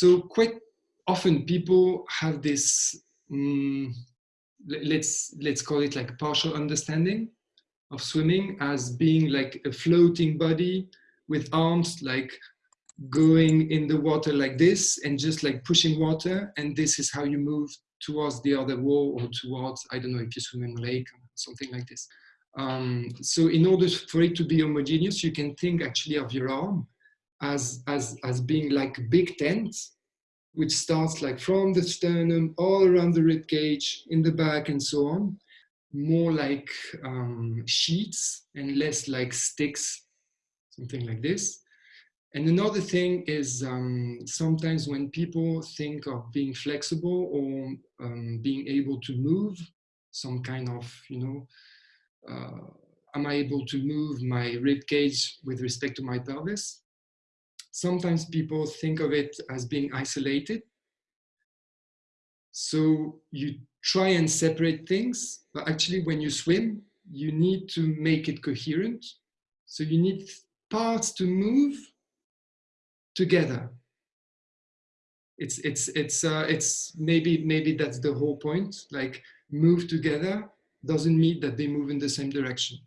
So quite often people have this, um, let's, let's call it like partial understanding of swimming as being like a floating body with arms like going in the water like this and just like pushing water. And this is how you move towards the other wall or towards i don't know if you swim in a lake or something like this. Um, so in order for it to be homogeneous you can think actually of your arm as as as being like big tent which starts like from the sternum all around the rib cage in the back and so on more like um, sheets and less like sticks something like this and another thing is um, sometimes when people think of being flexible or um, being able to move some kind of, you know, uh, am I able to move my rib cage with respect to my pelvis? Sometimes people think of it as being isolated. So you try and separate things, but actually when you swim, you need to make it coherent. So you need parts to move together. It's it's it's uh, it's maybe maybe that's the whole point. Like move together doesn't mean that they move in the same direction.